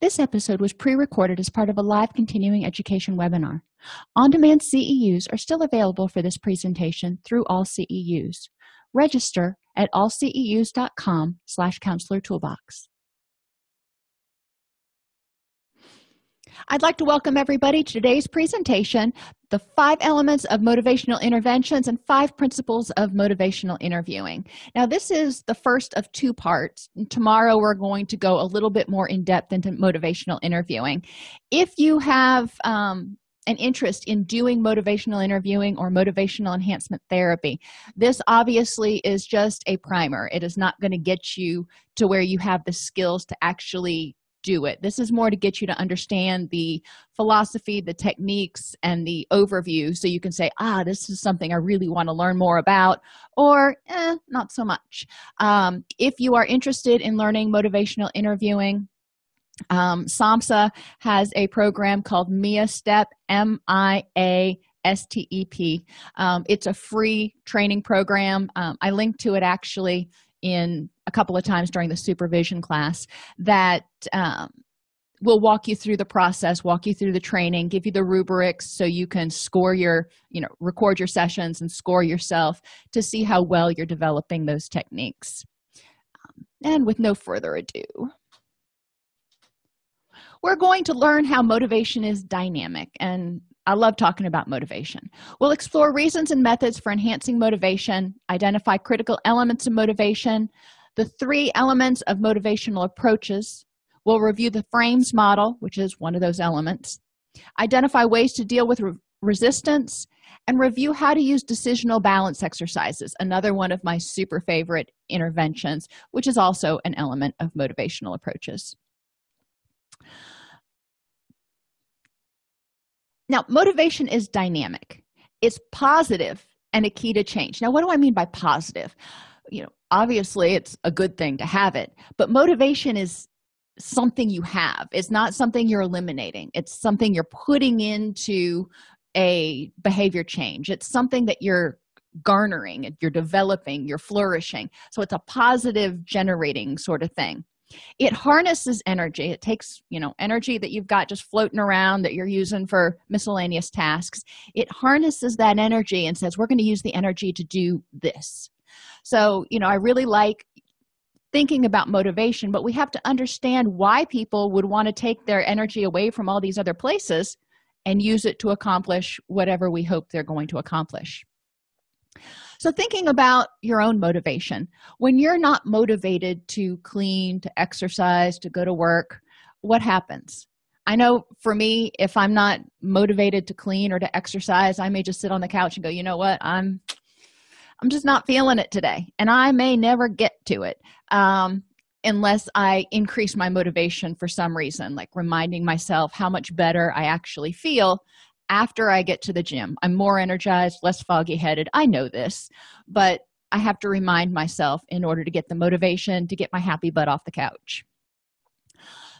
This episode was pre-recorded as part of a live continuing education webinar. On-demand CEUs are still available for this presentation through AllCEUs. Register at allceus.com slash counselor toolbox. I'd like to welcome everybody to today's presentation, the five elements of motivational interventions and five principles of motivational interviewing. Now, this is the first of two parts. Tomorrow, we're going to go a little bit more in depth into motivational interviewing. If you have um, an interest in doing motivational interviewing or motivational enhancement therapy this obviously is just a primer it is not going to get you to where you have the skills to actually do it. This is more to get you to understand the philosophy the techniques and the overview. So you can say ah this is something i really want to learn more about or eh, not so much. Um, if you are interested in learning motivational interviewing um, samhsa has a program called mia step m-i-a s-t-e-p um, it's a free training program. Um, i linked to it actually in a couple of times during the supervision class that um, will walk you through the process walk you through the training give you the rubrics so you can score your you know record your sessions and score yourself to see how well you're developing those techniques. Um, and with no further ado we're going to learn how motivation is dynamic and I love talking about motivation. We'll explore reasons and methods for enhancing motivation, identify critical elements of motivation, the three elements of motivational approaches. We'll review the frames model, which is one of those elements, identify ways to deal with re resistance, and review how to use decisional balance exercises, another one of my super favorite interventions, which is also an element of motivational approaches. Now motivation is dynamic. It's positive and a key to change. Now what do i mean by positive? You know obviously it's a good thing to have it but motivation is something you have. It's not something you're eliminating. It's something you're putting into a behavior change. It's something that you're garnering you're developing you're flourishing. So it's a positive generating sort of thing it harnesses energy. It takes you know energy that you've got just floating around that you're using for miscellaneous tasks. It harnesses that energy and says we're going to use the energy to do this. So you know i really like thinking about motivation but we have to understand why people would want to take their energy away from all these other places and use it to accomplish whatever we hope they're going to accomplish so thinking about your own motivation when you're not motivated to clean to exercise to go to work what happens? I know for me if i'm not motivated to clean or to exercise i may just sit on the couch and go you know what? I'm i'm just not feeling it today and i may never get to it um, unless i increase my motivation for some reason like reminding myself how much better i actually feel after i get to the gym i'm more energized less foggy headed i know this but i have to remind myself in order to get the motivation to get my happy butt off the couch.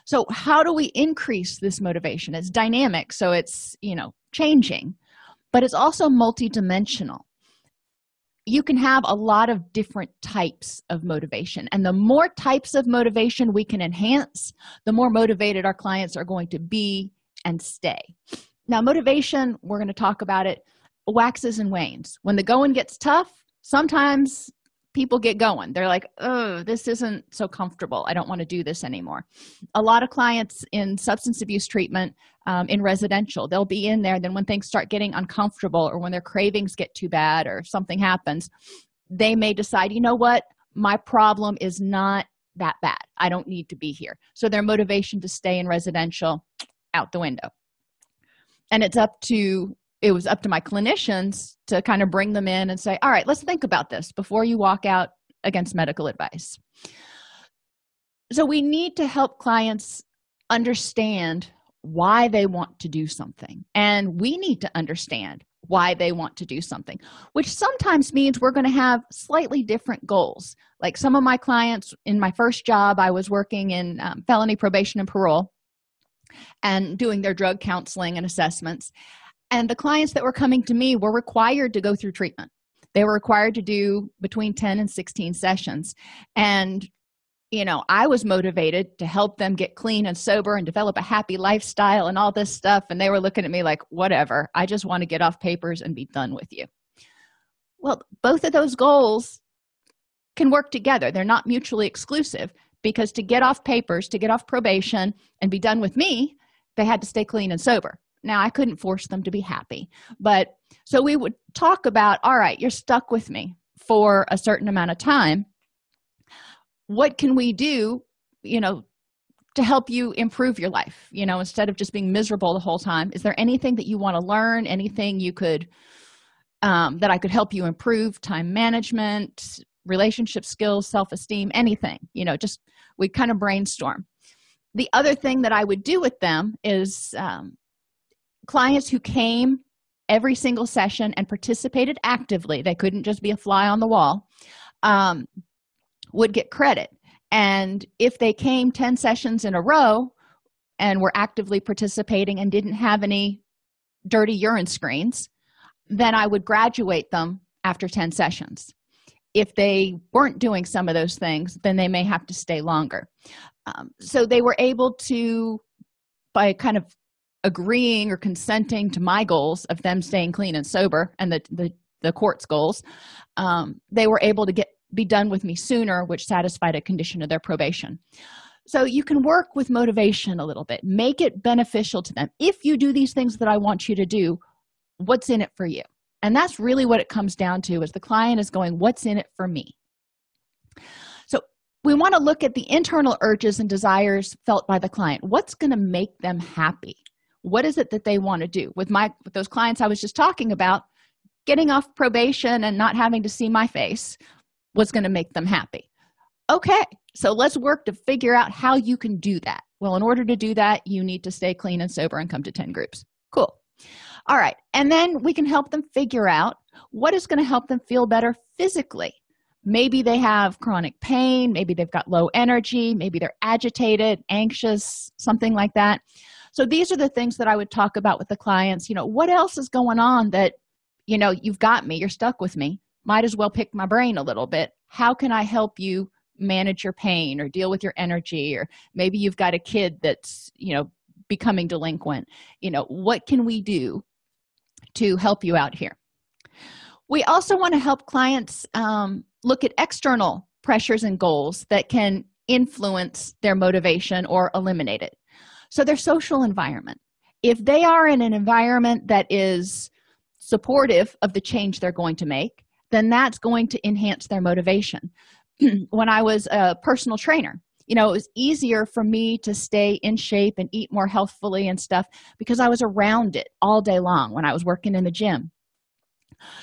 So how do we increase this motivation? It's dynamic so it's you know changing but it's also multidimensional. You can have a lot of different types of motivation and the more types of motivation we can enhance the more motivated our clients are going to be and stay now motivation we're going to talk about it waxes and wanes. When the going gets tough sometimes people get going. They're like oh this isn't so comfortable. I don't want to do this anymore. A lot of clients in substance abuse treatment um, in residential they'll be in there then when things start getting uncomfortable or when their cravings get too bad or something happens they may decide you know what? My problem is not that bad. I don't need to be here. So their motivation to stay in residential out the window and it's up to it was up to my clinicians to kind of bring them in and say all right let's think about this before you walk out against medical advice. So we need to help clients understand why they want to do something. And we need to understand why they want to do something which sometimes means we're going to have slightly different goals. Like some of my clients in my first job i was working in um, felony probation and parole and doing their drug counseling and assessments. And the clients that were coming to me were required to go through treatment. They were required to do between 10 and 16 sessions. And you know i was motivated to help them get clean and sober and develop a happy lifestyle and all this stuff. And they were looking at me like whatever i just want to get off papers and be done with you. Well both of those goals can work together. They're not mutually exclusive because to get off papers to get off probation and be done with me they had to stay clean and sober. Now i couldn't force them to be happy. But so we would talk about all right you're stuck with me for a certain amount of time. What can we do you know to help you improve your life? You know instead of just being miserable the whole time is there anything that you want to learn? Anything you could um, that i could help you improve time management relationship skills self-esteem anything you know just we kind of brainstorm. The other thing that i would do with them is um, clients who came every single session and participated actively they couldn't just be a fly on the wall um, would get credit. And if they came 10 sessions in a row and were actively participating and didn't have any dirty urine screens then i would graduate them after 10 sessions if they weren't doing some of those things then they may have to stay longer. Um, so they were able to by kind of agreeing or consenting to my goals of them staying clean and sober and the the, the court's goals um, they were able to get be done with me sooner which satisfied a condition of their probation. So you can work with motivation a little bit. Make it beneficial to them. If you do these things that i want you to do what's in it for you and that's really what it comes down to is the client is going what's in it for me? So we want to look at the internal urges and desires felt by the client. What's going to make them happy? What is it that they want to do? With my with those clients i was just talking about getting off probation and not having to see my face was going to make them happy. Okay so let's work to figure out how you can do that. Well in order to do that you need to stay clean and sober and come to 10 groups. Cool all right and then we can help them figure out what is going to help them feel better physically. Maybe they have chronic pain maybe they've got low energy maybe they're agitated anxious something like that. So these are the things that i would talk about with the clients. You know what else is going on that you know you've got me you're stuck with me might as well pick my brain a little bit. How can i help you manage your pain or deal with your energy? Or maybe you've got a kid that's you know becoming delinquent. You know what can we do to help you out here. We also want to help clients um, look at external pressures and goals that can influence their motivation or eliminate it. So their social environment. If they are in an environment that is supportive of the change they're going to make then that's going to enhance their motivation. When i was a personal trainer you know it was easier for me to stay in shape and eat more healthfully and stuff because i was around it all day long when i was working in the gym.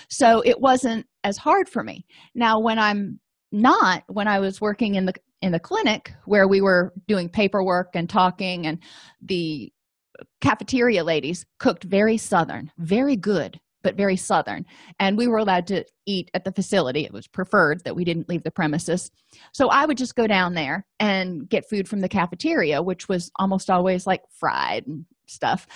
So it wasn't as hard for me. Now when i'm not when i was working in the in the clinic where we were doing paperwork and talking and the cafeteria ladies cooked very southern very good but very southern. And we were allowed to eat at the facility. It was preferred that we didn't leave the premises. So i would just go down there and get food from the cafeteria which was almost always like fried and stuff.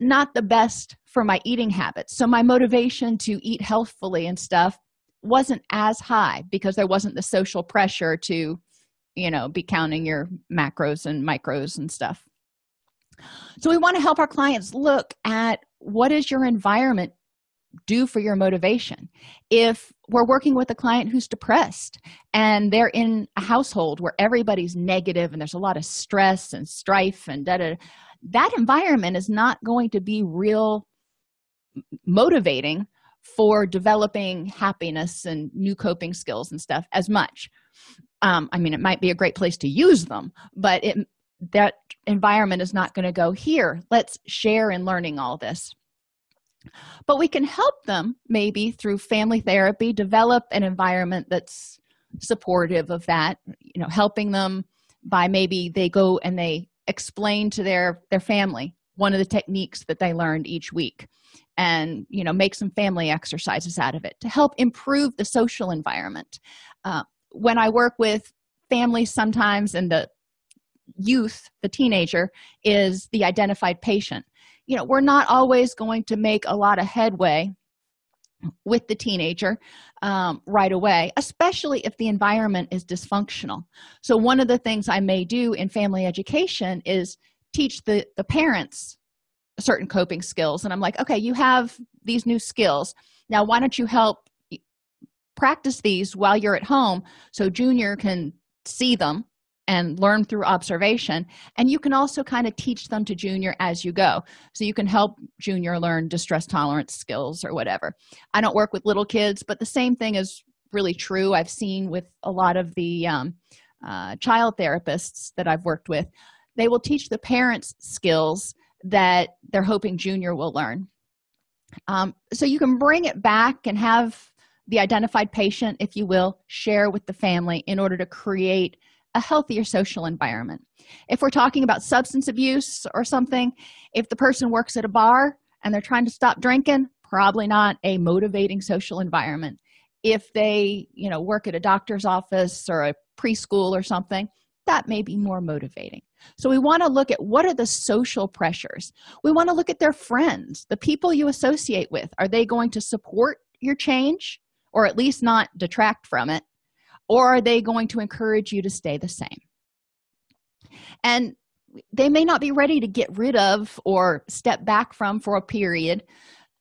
Not the best for my eating habits. So my motivation to eat healthfully and stuff wasn't as high because there wasn't the social pressure to you know be counting your macros and micros and stuff. So we want to help our clients look at what is your environment do for your motivation. If we're working with a client who's depressed and they're in a household where everybody's negative and there's a lot of stress and strife and da, da, that environment is not going to be real motivating for developing happiness and new coping skills and stuff as much. Um, i mean it might be a great place to use them but it that environment is not going to go here. Let's share in learning all this but we can help them maybe through family therapy develop an environment that's supportive of that you know helping them by maybe they go and they explain to their their family one of the techniques that they learned each week and you know make some family exercises out of it to help improve the social environment. Uh, when i work with families sometimes and the youth the teenager is the identified patient you know we're not always going to make a lot of headway with the teenager um, right away especially if the environment is dysfunctional. So one of the things i may do in family education is teach the the parents certain coping skills. And i'm like okay you have these new skills. Now why don't you help practice these while you're at home so junior can see them and learn through observation. And you can also kind of teach them to junior as you go. So you can help junior learn distress tolerance skills or whatever. I don't work with little kids but the same thing is really true. I've seen with a lot of the um, uh, child therapists that i've worked with they will teach the parents skills that they're hoping junior will learn. Um, so you can bring it back and have the identified patient if you will share with the family in order to create a healthier social environment. If we're talking about substance abuse or something if the person works at a bar and they're trying to stop drinking probably not a motivating social environment. If they you know work at a doctor's office or a preschool or something that may be more motivating. So we want to look at what are the social pressures. We want to look at their friends the people you associate with. Are they going to support your change or at least not detract from it or are they going to encourage you to stay the same? And they may not be ready to get rid of or step back from for a period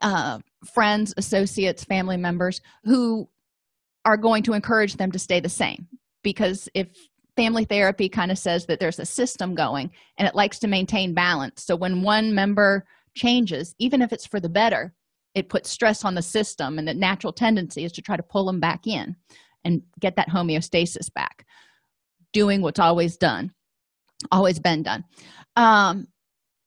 uh, friends associates family members who are going to encourage them to stay the same. Because if family therapy kind of says that there's a system going and it likes to maintain balance so when one member changes even if it's for the better it puts stress on the system and the natural tendency is to try to pull them back in and get that homeostasis back. Doing what's always done always been done. Um,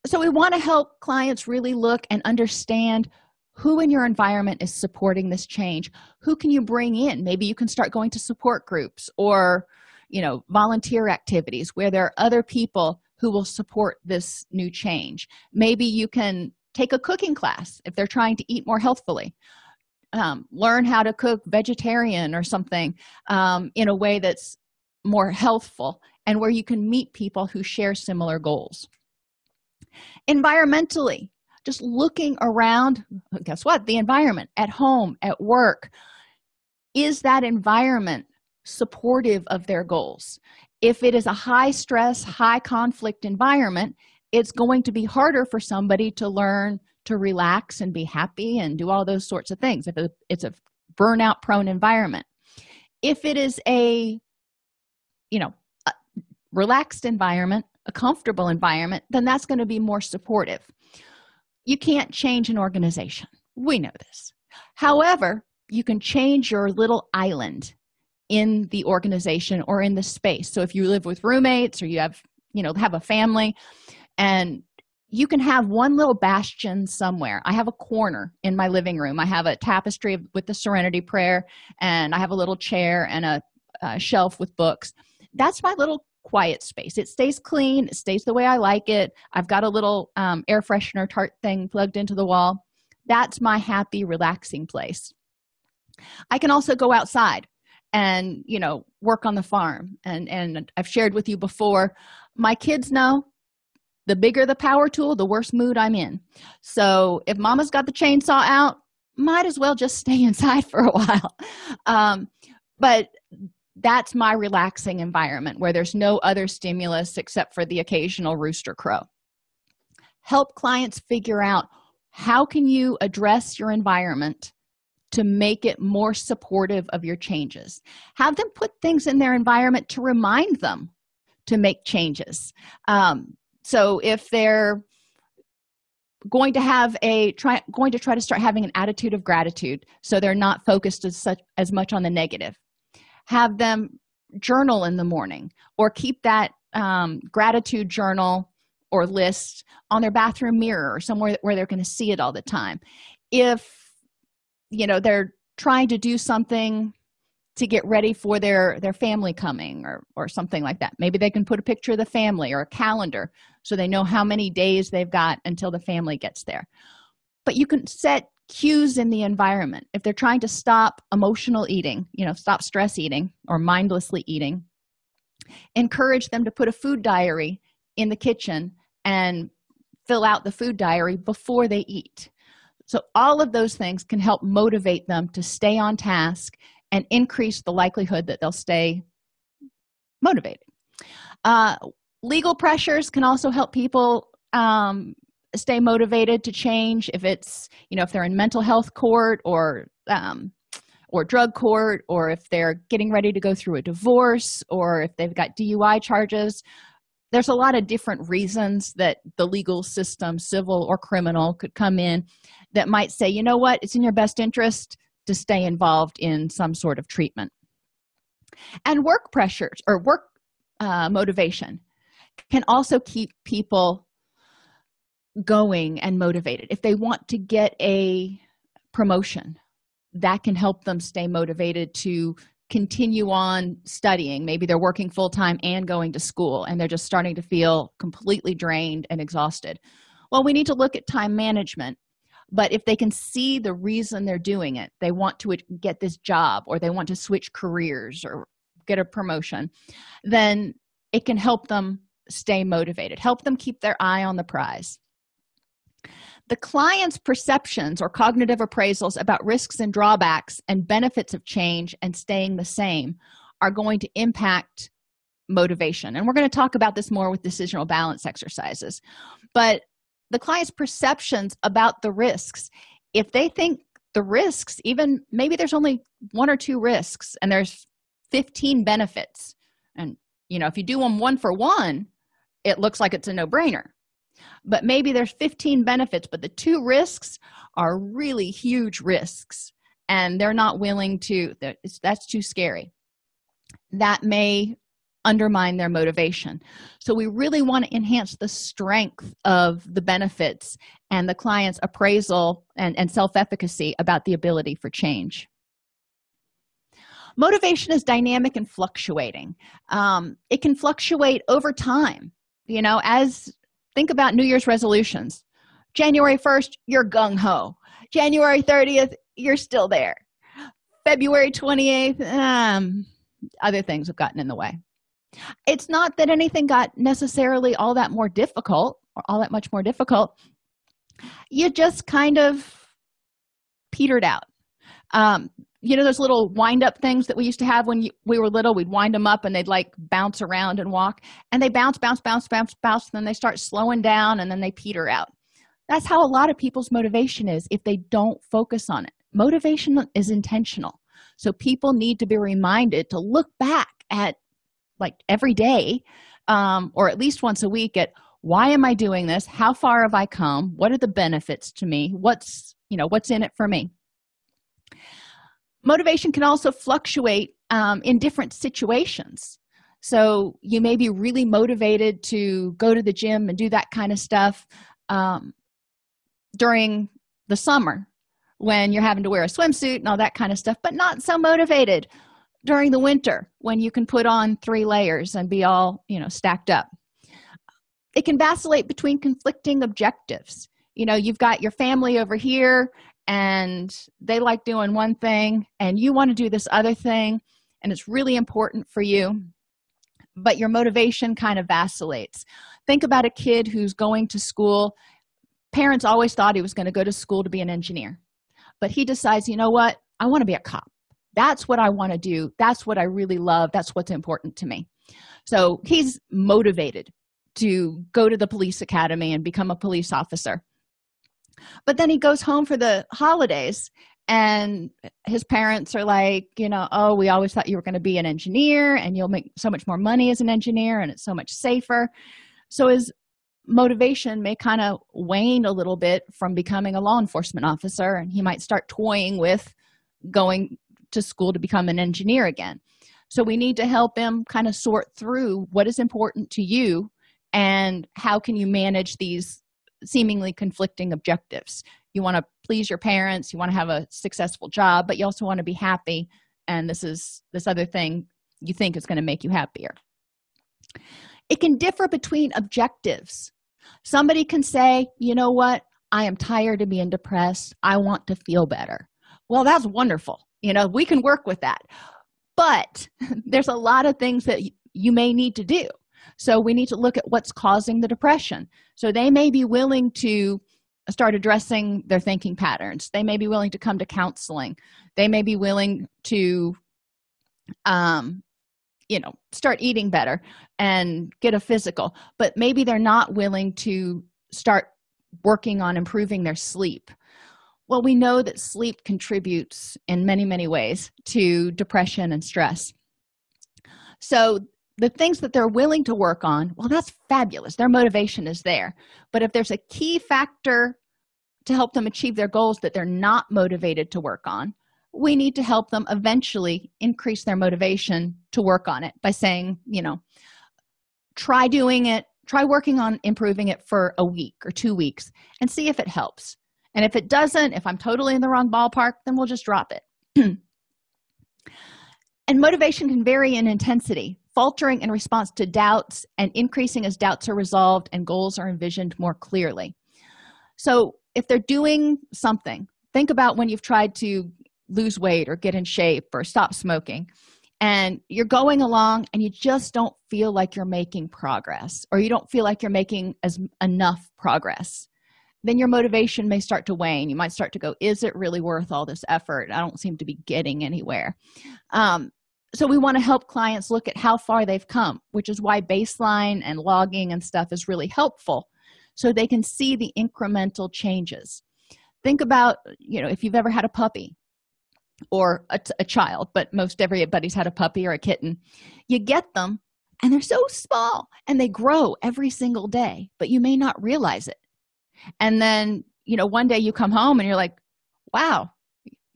so we want to help clients really look and understand who in your environment is supporting this change. Who can you bring in? Maybe you can start going to support groups or you know volunteer activities where there are other people who will support this new change. Maybe you can take a cooking class if they're trying to eat more healthfully um, learn how to cook vegetarian or something um, in a way that's more healthful and where you can meet people who share similar goals. Environmentally just looking around guess what? The environment at home at work is that environment supportive of their goals? If it is a high stress high conflict environment it's going to be harder for somebody to learn to relax and be happy and do all those sorts of things. If it's a burnout prone environment. If it is a you know a relaxed environment a comfortable environment then that's going to be more supportive. You can't change an organization. We know this. However you can change your little island in the organization or in the space. So if you live with roommates or you have you know have a family and you can have one little bastion somewhere. I have a corner in my living room. I have a tapestry with the serenity prayer and i have a little chair and a, a shelf with books. That's my little quiet space. It stays clean. It stays the way i like it. I've got a little um, air freshener tart thing plugged into the wall. That's my happy relaxing place. I can also go outside and you know work on the farm. And and i've shared with you before my kids know the bigger the power tool the worse mood i'm in. So if mama's got the chainsaw out might as well just stay inside for a while. Um, but that's my relaxing environment where there's no other stimulus except for the occasional rooster crow. Help clients figure out how can you address your environment to make it more supportive of your changes. Have them put things in their environment to remind them to make changes. Um, so if they're going to have a try going to try to start having an attitude of gratitude so they're not focused as such as much on the negative have them journal in the morning or keep that um, gratitude journal or list on their bathroom mirror or somewhere where they're going to see it all the time. If you know they're trying to do something to get ready for their their family coming or or something like that. Maybe they can put a picture of the family or a calendar so they know how many days they've got until the family gets there. But you can set cues in the environment. If they're trying to stop emotional eating you know stop stress eating or mindlessly eating encourage them to put a food diary in the kitchen and fill out the food diary before they eat. So all of those things can help motivate them to stay on task and increase the likelihood that they'll stay motivated. Uh, legal pressures can also help people um, stay motivated to change if it's you know if they're in mental health court or um, or drug court or if they're getting ready to go through a divorce or if they've got dui charges. There's a lot of different reasons that the legal system civil or criminal could come in that might say you know what? It's in your best interest to stay involved in some sort of treatment. And work pressures or work uh, motivation can also keep people going and motivated. If they want to get a promotion that can help them stay motivated to continue on studying. Maybe they're working full-time and going to school and they're just starting to feel completely drained and exhausted. Well we need to look at time management but if they can see the reason they're doing it they want to get this job or they want to switch careers or get a promotion then it can help them stay motivated help them keep their eye on the prize. The client's perceptions or cognitive appraisals about risks and drawbacks and benefits of change and staying the same are going to impact motivation. And we're going to talk about this more with decisional balance exercises. But the client's perceptions about the risks. If they think the risks even maybe there's only one or two risks and there's 15 benefits. And you know if you do them one for one it looks like it's a no-brainer. But maybe there's 15 benefits but the two risks are really huge risks and they're not willing to that's too scary. That may undermine their motivation. So we really want to enhance the strength of the benefits and the client's appraisal and, and self-efficacy about the ability for change. Motivation is dynamic and fluctuating. Um, it can fluctuate over time. You know as think about new year's resolutions. January 1st you're gung-ho. January 30th you're still there. February 28th um, other things have gotten in the way it's not that anything got necessarily all that more difficult or all that much more difficult. You just kind of petered out. Um, you know those little wind up things that we used to have when you, we were little? We'd wind them up and they'd like bounce around and walk and they bounce bounce bounce bounce bounce and then they start slowing down and then they peter out. That's how a lot of people's motivation is if they don't focus on it. Motivation is intentional. So people need to be reminded to look back at like every day um, or at least once a week at why am i doing this? How far have i come? What are the benefits to me? What's you know what's in it for me? Motivation can also fluctuate um, in different situations. So you may be really motivated to go to the gym and do that kind of stuff um, during the summer when you're having to wear a swimsuit and all that kind of stuff but not so motivated during the winter when you can put on three layers and be all you know stacked up. It can vacillate between conflicting objectives. You know you've got your family over here and they like doing one thing and you want to do this other thing and it's really important for you but your motivation kind of vacillates. Think about a kid who's going to school. Parents always thought he was going to go to school to be an engineer but he decides you know what? I want to be a cop that's what i want to do. That's what i really love. That's what's important to me. So he's motivated to go to the police academy and become a police officer. But then he goes home for the holidays and his parents are like you know oh we always thought you were going to be an engineer and you'll make so much more money as an engineer and it's so much safer. So his motivation may kind of wane a little bit from becoming a law enforcement officer and he might start toying with going to school to become an engineer again. So we need to help him kind of sort through what is important to you and how can you manage these seemingly conflicting objectives. You want to please your parents you want to have a successful job but you also want to be happy. And this is this other thing you think is going to make you happier. It can differ between objectives. Somebody can say you know what? I am tired of being depressed. I want to feel better. Well that's wonderful you know we can work with that. But there's a lot of things that you may need to do. So we need to look at what's causing the depression. So they may be willing to start addressing their thinking patterns. They may be willing to come to counseling. They may be willing to um you know start eating better and get a physical. But maybe they're not willing to start working on improving their sleep well we know that sleep contributes in many many ways to depression and stress. So the things that they're willing to work on well that's fabulous. Their motivation is there. But if there's a key factor to help them achieve their goals that they're not motivated to work on we need to help them eventually increase their motivation to work on it by saying you know try doing it try working on improving it for a week or two weeks and see if it helps and if it doesn't if i'm totally in the wrong ballpark then we'll just drop it. And motivation can vary in intensity faltering in response to doubts and increasing as doubts are resolved and goals are envisioned more clearly. So if they're doing something think about when you've tried to lose weight or get in shape or stop smoking and you're going along and you just don't feel like you're making progress or you don't feel like you're making as enough progress then your motivation may start to wane. You might start to go is it really worth all this effort? I don't seem to be getting anywhere. Um, so we want to help clients look at how far they've come which is why baseline and logging and stuff is really helpful so they can see the incremental changes. Think about you know if you've ever had a puppy or a, a child but most everybody's had a puppy or a kitten. You get them and they're so small and they grow every single day but you may not realize it and then you know one day you come home and you're like wow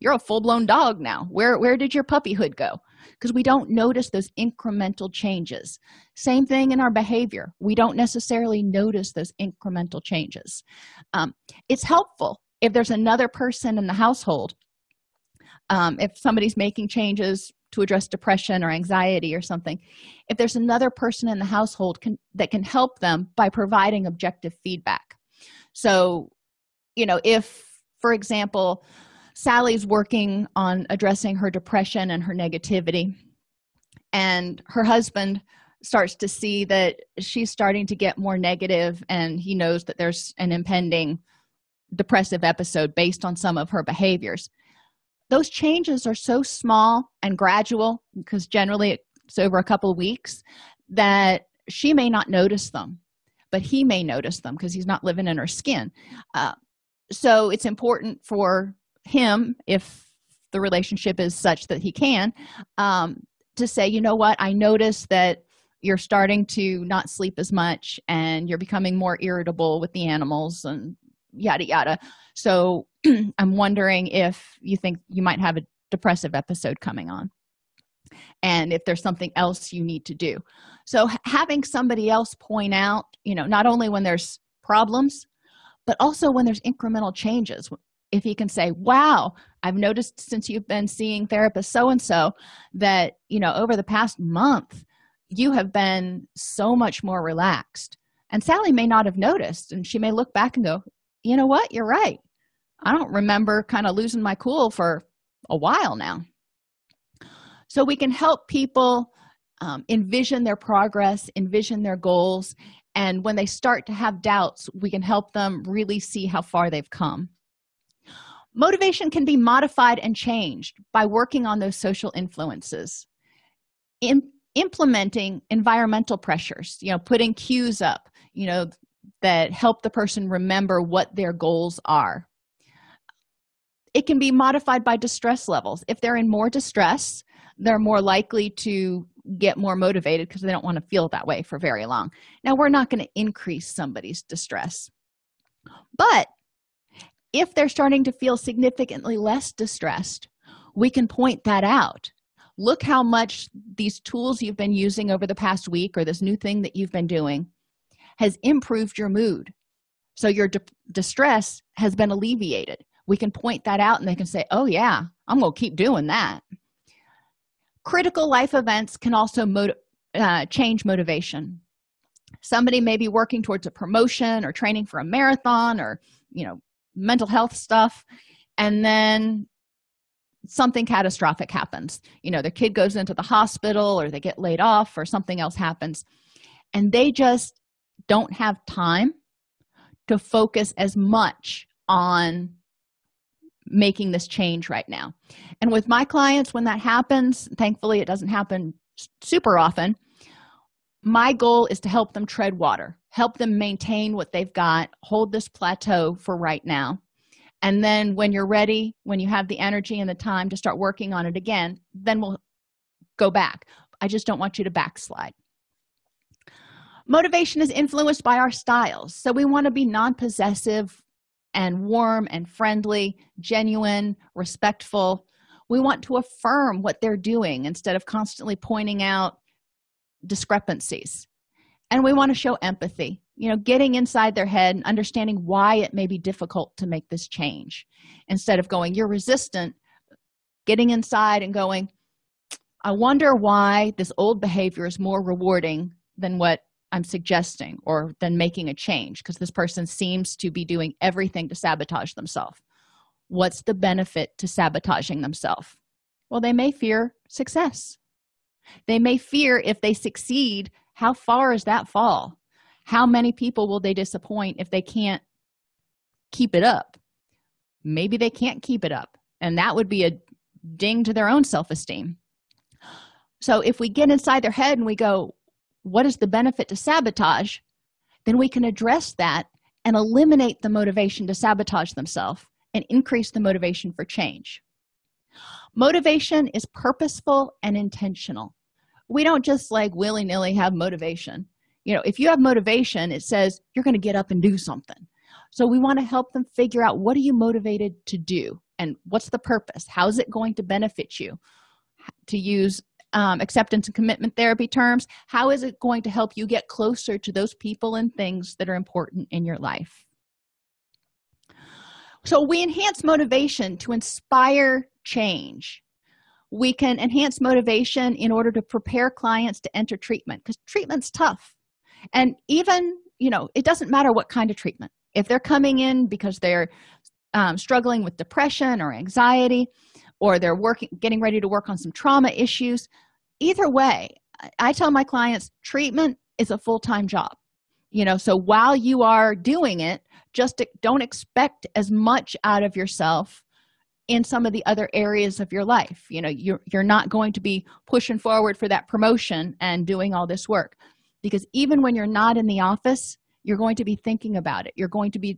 you're a full-blown dog now. Where where did your puppyhood go? Because we don't notice those incremental changes. Same thing in our behavior. We don't necessarily notice those incremental changes. Um, it's helpful if there's another person in the household um, if somebody's making changes to address depression or anxiety or something if there's another person in the household can, that can help them by providing objective feedback so you know if for example sally's working on addressing her depression and her negativity and her husband starts to see that she's starting to get more negative and he knows that there's an impending depressive episode based on some of her behaviors. Those changes are so small and gradual because generally it's over a couple weeks that she may not notice them but he may notice them because he's not living in her skin. Uh, so it's important for him if the relationship is such that he can um, to say you know what? I notice that you're starting to not sleep as much and you're becoming more irritable with the animals and yada yada. So i'm wondering if you think you might have a depressive episode coming on and if there's something else you need to do. So having somebody else point out you know not only when there's problems but also when there's incremental changes. If he can say wow i've noticed since you've been seeing therapist so and so that you know over the past month you have been so much more relaxed. And sally may not have noticed and she may look back and go you know what? You're right. I don't remember kind of losing my cool for a while now so we can help people um, envision their progress envision their goals and when they start to have doubts we can help them really see how far they've come. Motivation can be modified and changed by working on those social influences. In implementing environmental pressures you know putting cues up you know that help the person remember what their goals are. It can be modified by distress levels. If they're in more distress they're more likely to get more motivated because they don't want to feel that way for very long. Now we're not going to increase somebody's distress. But if they're starting to feel significantly less distressed we can point that out. Look how much these tools you've been using over the past week or this new thing that you've been doing has improved your mood. So your distress has been alleviated. We can point that out and they can say oh yeah i'm gonna keep doing that critical life events can also uh, change motivation. Somebody may be working towards a promotion or training for a marathon or you know mental health stuff and then something catastrophic happens. You know the kid goes into the hospital or they get laid off or something else happens and they just don't have time to focus as much on making this change right now. And with my clients when that happens thankfully it doesn't happen super often my goal is to help them tread water help them maintain what they've got hold this plateau for right now. And then when you're ready when you have the energy and the time to start working on it again then we'll go back. I just don't want you to backslide. Motivation is influenced by our styles. So we want to be non-possessive and warm and friendly genuine respectful. We want to affirm what they're doing instead of constantly pointing out discrepancies. And we want to show empathy you know getting inside their head and understanding why it may be difficult to make this change. Instead of going you're resistant getting inside and going i wonder why this old behavior is more rewarding than what i'm suggesting or then making a change because this person seems to be doing everything to sabotage themselves. What's the benefit to sabotaging themselves? Well they may fear success. They may fear if they succeed how far is that fall? How many people will they disappoint if they can't keep it up? Maybe they can't keep it up and that would be a ding to their own self-esteem. So if we get inside their head and we go what is the benefit to sabotage then we can address that and eliminate the motivation to sabotage themselves and increase the motivation for change. Motivation is purposeful and intentional. We don't just like willy-nilly have motivation. You know if you have motivation it says you're going to get up and do something. So we want to help them figure out what are you motivated to do and what's the purpose? How is it going to benefit you? To use um, acceptance and commitment therapy terms how is it going to help you get closer to those people and things that are important in your life? So we enhance motivation to inspire change. We can enhance motivation in order to prepare clients to enter treatment because treatment's tough. And even you know it doesn't matter what kind of treatment. If they're coming in because they're um, struggling with depression or anxiety or they're working getting ready to work on some trauma issues either way i tell my clients treatment is a full-time job. You know so while you are doing it just don't expect as much out of yourself in some of the other areas of your life. You know you're, you're not going to be pushing forward for that promotion and doing all this work. Because even when you're not in the office you're going to be thinking about it. You're going to be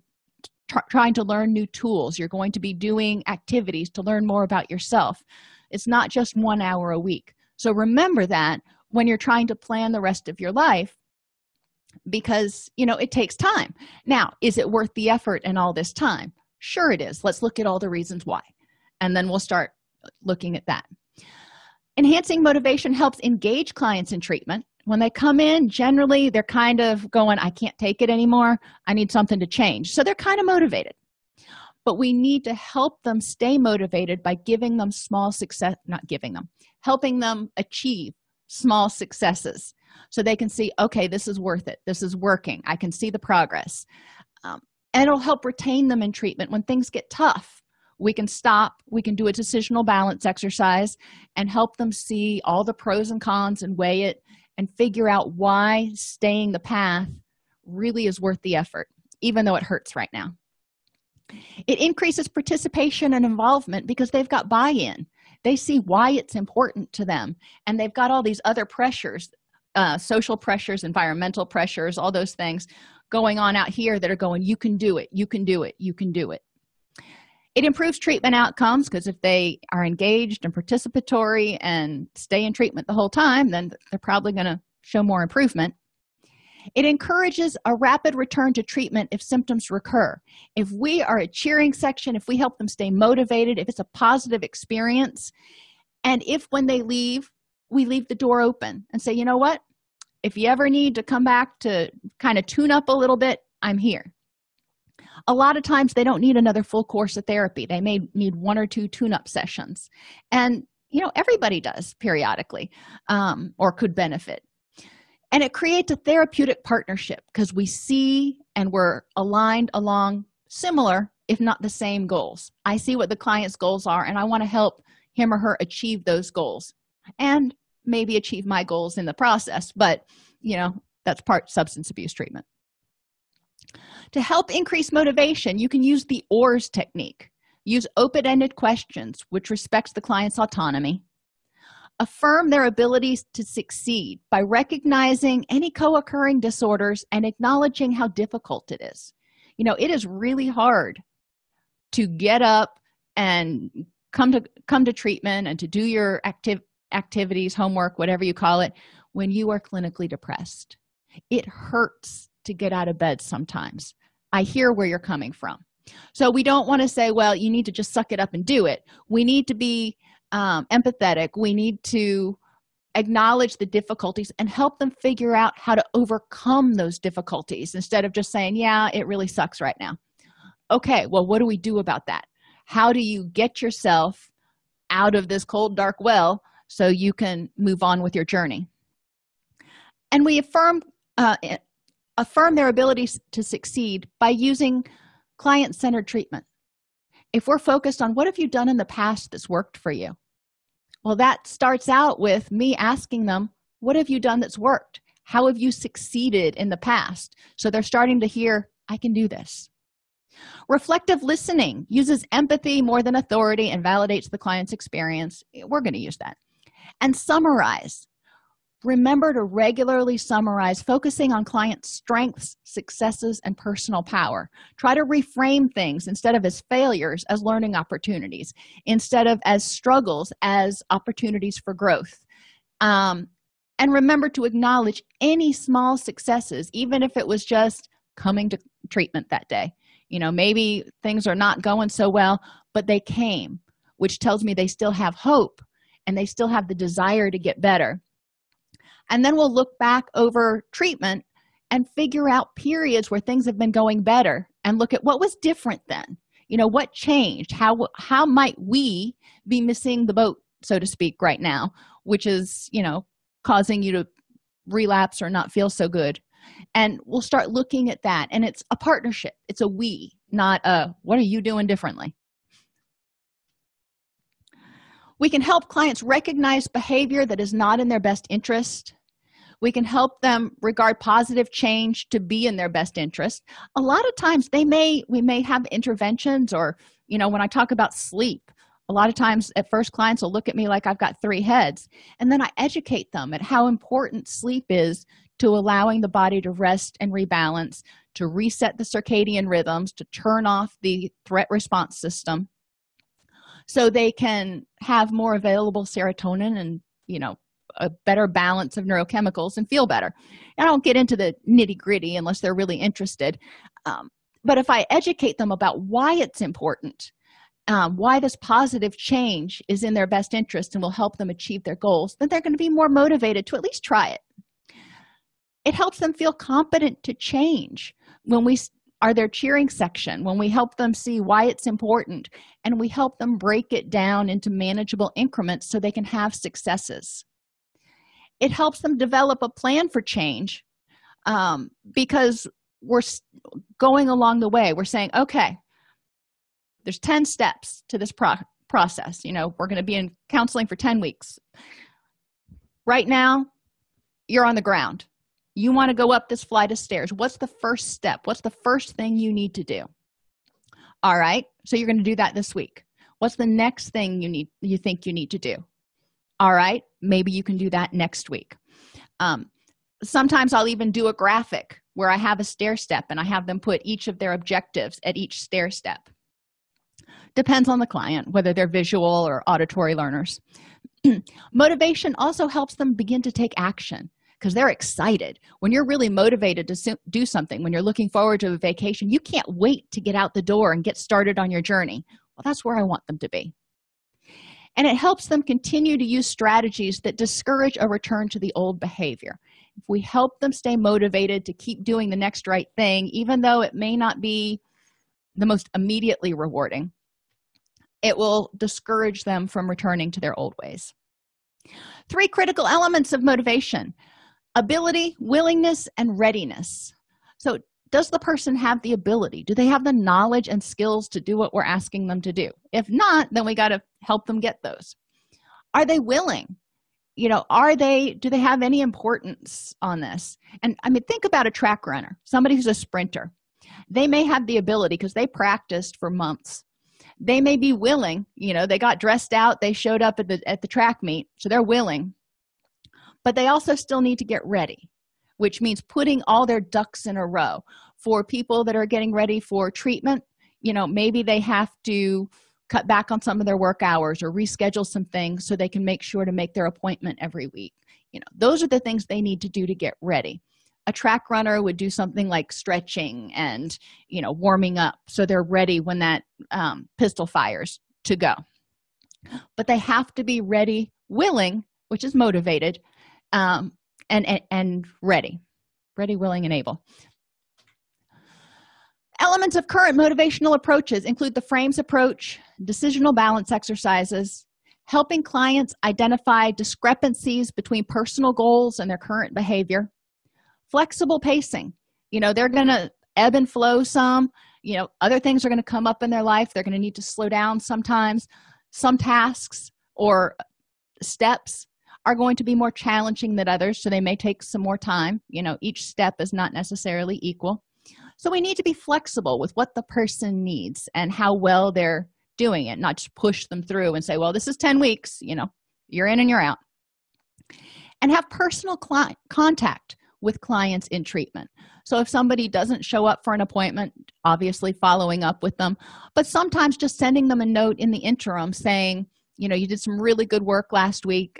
trying to learn new tools. You're going to be doing activities to learn more about yourself. It's not just one hour a week so remember that when you're trying to plan the rest of your life because you know it takes time. Now is it worth the effort and all this time? Sure it is. Let's look at all the reasons why. And then we'll start looking at that. Enhancing motivation helps engage clients in treatment. When they come in generally they're kind of going i can't take it anymore. I need something to change. So they're kind of motivated but we need to help them stay motivated by giving them small success not giving them helping them achieve small successes so they can see okay this is worth it. This is working. I can see the progress. Um, and it'll help retain them in treatment. When things get tough we can stop we can do a decisional balance exercise and help them see all the pros and cons and weigh it and figure out why staying the path really is worth the effort even though it hurts right now it increases participation and involvement because they've got buy-in. They see why it's important to them and they've got all these other pressures uh, social pressures environmental pressures all those things going on out here that are going you can do it you can do it you can do it. It improves treatment outcomes because if they are engaged and participatory and stay in treatment the whole time then they're probably going to show more improvement it encourages a rapid return to treatment if symptoms recur. If we are a cheering section if we help them stay motivated if it's a positive experience and if when they leave we leave the door open and say you know what? If you ever need to come back to kind of tune up a little bit i'm here. A lot of times they don't need another full course of therapy. They may need one or two tune-up sessions. And you know everybody does periodically um, or could benefit and it creates a therapeutic partnership because we see and we're aligned along similar if not the same goals. I see what the client's goals are and i want to help him or her achieve those goals and maybe achieve my goals in the process but you know that's part substance abuse treatment. To help increase motivation you can use the oars technique. Use open-ended questions which respects the client's autonomy affirm their abilities to succeed by recognizing any co-occurring disorders and acknowledging how difficult it is. You know it is really hard to get up and come to come to treatment and to do your active activities homework whatever you call it when you are clinically depressed. It hurts to get out of bed sometimes. I hear where you're coming from. So we don't want to say well you need to just suck it up and do it. We need to be um, empathetic we need to acknowledge the difficulties and help them figure out how to overcome those difficulties instead of just saying yeah it really sucks right now. Okay well what do we do about that? How do you get yourself out of this cold dark well so you can move on with your journey? And we affirm uh, affirm their abilities to succeed by using client-centered treatment. If we're focused on what have you done in the past that's worked for you well that starts out with me asking them what have you done that's worked? How have you succeeded in the past? So they're starting to hear i can do this. Reflective listening uses empathy more than authority and validates the client's experience. We're going to use that. And summarize remember to regularly summarize focusing on client strengths successes and personal power. Try to reframe things instead of as failures as learning opportunities instead of as struggles as opportunities for growth. Um, and remember to acknowledge any small successes even if it was just coming to treatment that day. You know maybe things are not going so well but they came which tells me they still have hope and they still have the desire to get better and then we'll look back over treatment and figure out periods where things have been going better and look at what was different then. You know what changed? How how might we be missing the boat so to speak right now which is you know causing you to relapse or not feel so good? And we'll start looking at that. And it's a partnership. It's a we not a what are you doing differently we can help clients recognize behavior that is not in their best interest. We can help them regard positive change to be in their best interest. A lot of times they may we may have interventions or you know when i talk about sleep a lot of times at first clients will look at me like i've got three heads and then i educate them at how important sleep is to allowing the body to rest and rebalance to reset the circadian rhythms to turn off the threat response system so they can have more available serotonin and you know a better balance of neurochemicals and feel better. I don't get into the nitty-gritty unless they're really interested. Um, but if i educate them about why it's important um, why this positive change is in their best interest and will help them achieve their goals then they're going to be more motivated to at least try it. It helps them feel competent to change. When we are their cheering section when we help them see why it's important and we help them break it down into manageable increments so they can have successes. It helps them develop a plan for change um, because we're going along the way. We're saying okay there's 10 steps to this pro process. You know we're going to be in counseling for 10 weeks. Right now you're on the ground you want to go up this flight of stairs. What's the first step? What's the first thing you need to do? All right. So you're going to do that this week. What's the next thing you need you think you need to do? All right. Maybe you can do that next week. Um, sometimes i'll even do a graphic where i have a stair step and i have them put each of their objectives at each stair step. Depends on the client whether they're visual or auditory learners. Motivation also helps them begin to take action because they're excited. When you're really motivated to do something when you're looking forward to a vacation you can't wait to get out the door and get started on your journey. Well that's where i want them to be. And it helps them continue to use strategies that discourage a return to the old behavior. If we help them stay motivated to keep doing the next right thing even though it may not be the most immediately rewarding it will discourage them from returning to their old ways. Three critical elements of motivation ability willingness and readiness. So does the person have the ability? Do they have the knowledge and skills to do what we're asking them to do? If not then we got to help them get those. Are they willing? You know are they do they have any importance on this? And i mean think about a track runner somebody who's a sprinter. They may have the ability because they practiced for months. They may be willing you know they got dressed out they showed up at the at the track meet so they're willing but they also still need to get ready which means putting all their ducks in a row. For people that are getting ready for treatment you know maybe they have to cut back on some of their work hours or reschedule some things so they can make sure to make their appointment every week. You know those are the things they need to do to get ready. A track runner would do something like stretching and you know warming up so they're ready when that um, pistol fires to go. But they have to be ready willing which is motivated um, and, and and ready ready willing and able. Elements of current motivational approaches include the frames approach decisional balance exercises helping clients identify discrepancies between personal goals and their current behavior flexible pacing. You know they're gonna ebb and flow some. You know other things are going to come up in their life. They're going to need to slow down sometimes some tasks or steps are going to be more challenging than others so they may take some more time. You know each step is not necessarily equal. So we need to be flexible with what the person needs and how well they're doing it not just push them through and say well this is 10 weeks you know you're in and you're out. And have personal contact with clients in treatment. So if somebody doesn't show up for an appointment obviously following up with them but sometimes just sending them a note in the interim saying you know you did some really good work last week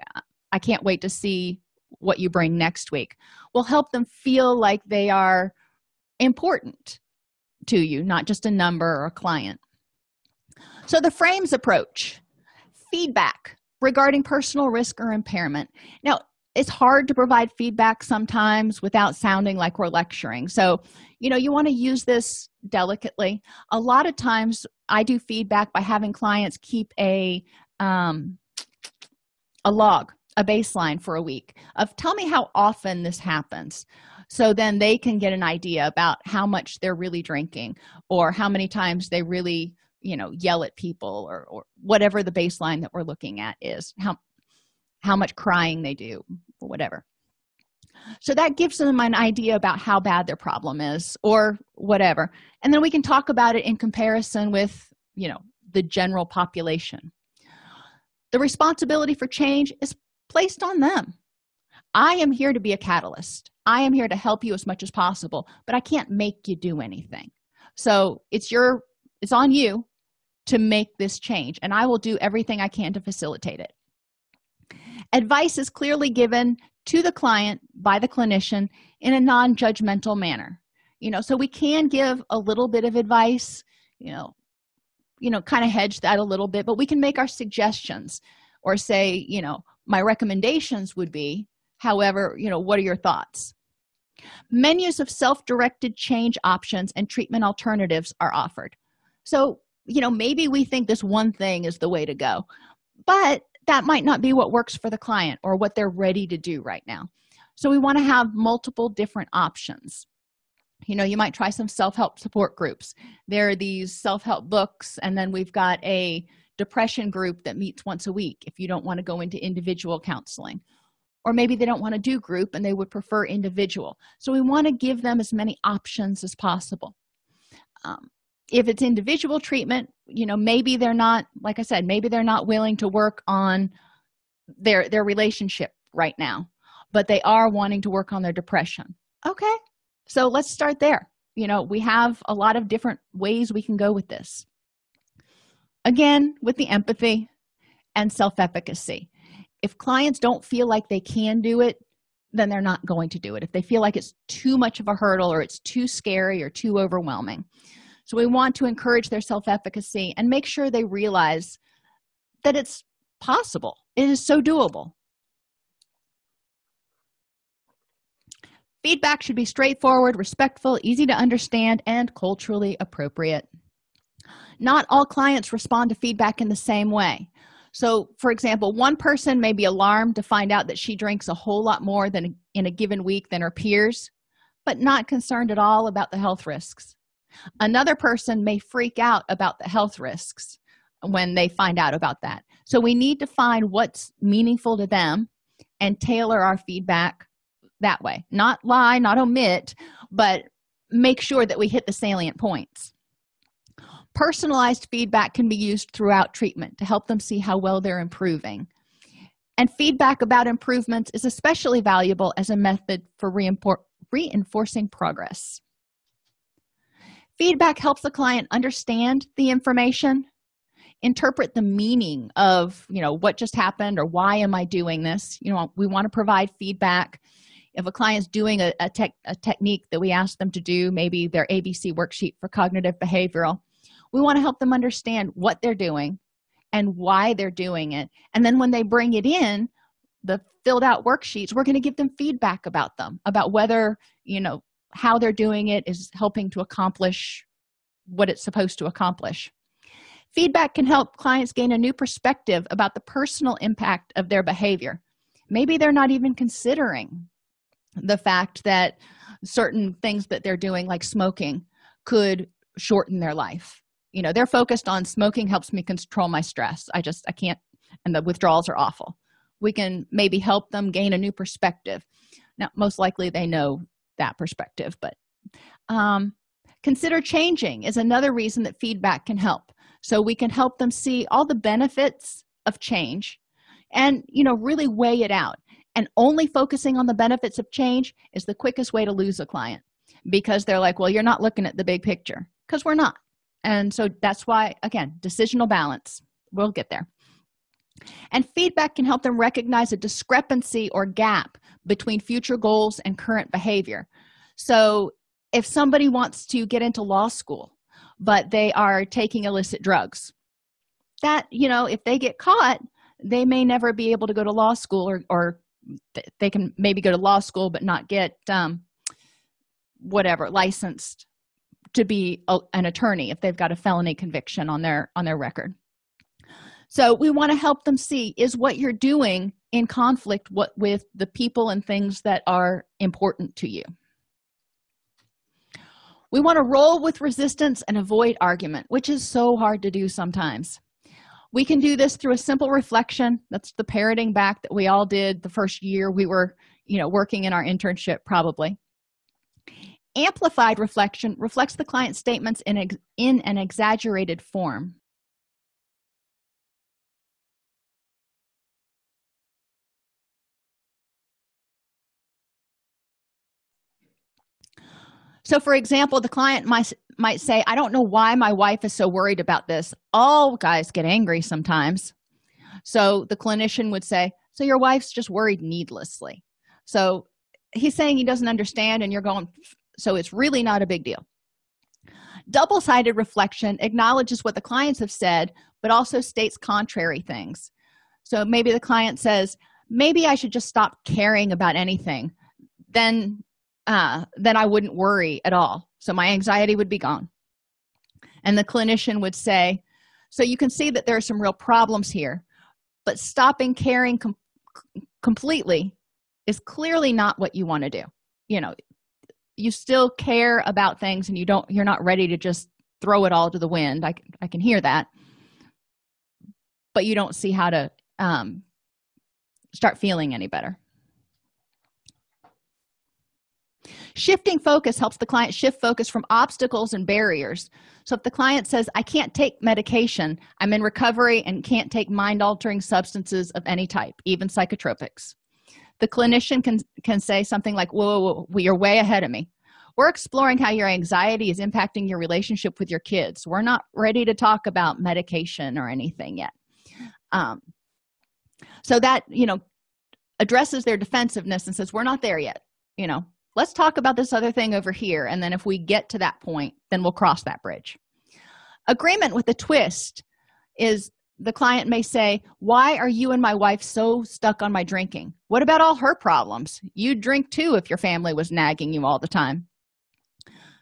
i can't wait to see what you bring next week will help them feel like they are important to you not just a number or a client. So the frames approach feedback regarding personal risk or impairment. Now it's hard to provide feedback sometimes without sounding like we're lecturing. So you know you want to use this delicately. A lot of times i do feedback by having clients keep a um a log a baseline for a week of tell me how often this happens so then they can get an idea about how much they're really drinking or how many times they really you know yell at people or, or whatever the baseline that we're looking at is how how much crying they do or whatever. So that gives them an idea about how bad their problem is or whatever. And then we can talk about it in comparison with you know the general population. The responsibility for change is placed on them. I am here to be a catalyst. I am here to help you as much as possible but i can't make you do anything. So it's your it's on you to make this change and i will do everything i can to facilitate it. Advice is clearly given to the client by the clinician in a non-judgmental manner. You know so we can give a little bit of advice you know you know kind of hedge that a little bit but we can make our suggestions or say you know my recommendations would be however you know what are your thoughts? Menus of self-directed change options and treatment alternatives are offered. So you know maybe we think this one thing is the way to go but that might not be what works for the client or what they're ready to do right now. So we want to have multiple different options. You know you might try some self-help support groups. There are these self-help books and then we've got a depression group that meets once a week if you don't want to go into individual counseling. Or maybe they don't want to do group and they would prefer individual. So we want to give them as many options as possible. Um, if it's individual treatment you know maybe they're not like i said maybe they're not willing to work on their their relationship right now but they are wanting to work on their depression. Okay so let's start there. You know we have a lot of different ways we can go with this again with the empathy and self-efficacy. If clients don't feel like they can do it then they're not going to do it. If they feel like it's too much of a hurdle or it's too scary or too overwhelming. So we want to encourage their self-efficacy and make sure they realize that it's possible. It is so doable. Feedback should be straightforward respectful easy to understand and culturally appropriate not all clients respond to feedback in the same way. So for example one person may be alarmed to find out that she drinks a whole lot more than in a given week than her peers but not concerned at all about the health risks. Another person may freak out about the health risks when they find out about that. So we need to find what's meaningful to them and tailor our feedback that way. Not lie not omit but make sure that we hit the salient points personalized feedback can be used throughout treatment to help them see how well they're improving. And feedback about improvements is especially valuable as a method for reinforcing progress. Feedback helps the client understand the information interpret the meaning of you know what just happened or why am i doing this? You know we want to provide feedback. If a client's doing a, a, tech, a technique that we ask them to do maybe their abc worksheet for cognitive behavioral we want to help them understand what they're doing and why they're doing it. And then when they bring it in the filled out worksheets we're going to give them feedback about them about whether you know how they're doing it is helping to accomplish what it's supposed to accomplish. Feedback can help clients gain a new perspective about the personal impact of their behavior. Maybe they're not even considering the fact that certain things that they're doing like smoking could shorten their life you know they're focused on smoking helps me control my stress. I just i can't and the withdrawals are awful. We can maybe help them gain a new perspective. Now most likely they know that perspective but um, consider changing is another reason that feedback can help. So we can help them see all the benefits of change and you know really weigh it out. And only focusing on the benefits of change is the quickest way to lose a client because they're like well you're not looking at the big picture. Because we're not and so that's why again decisional balance. We'll get there. And feedback can help them recognize a discrepancy or gap between future goals and current behavior. So if somebody wants to get into law school but they are taking illicit drugs that you know if they get caught they may never be able to go to law school or, or they can maybe go to law school but not get um, whatever licensed to be a, an attorney if they've got a felony conviction on their on their record. So we want to help them see is what you're doing in conflict what with the people and things that are important to you? We want to roll with resistance and avoid argument which is so hard to do sometimes. We can do this through a simple reflection. That's the parroting back that we all did the first year we were you know working in our internship probably amplified reflection reflects the client's statements in, in an exaggerated form. So for example the client might might say i don't know why my wife is so worried about this. All guys get angry sometimes. So the clinician would say so your wife's just worried needlessly. So he's saying he doesn't understand and you're going so it's really not a big deal. Double-sided reflection acknowledges what the clients have said but also states contrary things. So maybe the client says maybe i should just stop caring about anything. Then uh then i wouldn't worry at all. So my anxiety would be gone. And the clinician would say so you can see that there are some real problems here but stopping caring com completely is clearly not what you want to do. You know you still care about things and you don't you're not ready to just throw it all to the wind. I, I can hear that. But you don't see how to um, start feeling any better. Shifting focus helps the client shift focus from obstacles and barriers. So if the client says i can't take medication i'm in recovery and can't take mind-altering substances of any type even psychotropics the clinician can can say something like whoa, whoa, whoa you're way ahead of me. We're exploring how your anxiety is impacting your relationship with your kids. We're not ready to talk about medication or anything yet. Um, so that you know addresses their defensiveness and says we're not there yet. You know let's talk about this other thing over here and then if we get to that point then we'll cross that bridge. Agreement with a twist is the client may say why are you and my wife so stuck on my drinking? What about all her problems? You'd drink too if your family was nagging you all the time.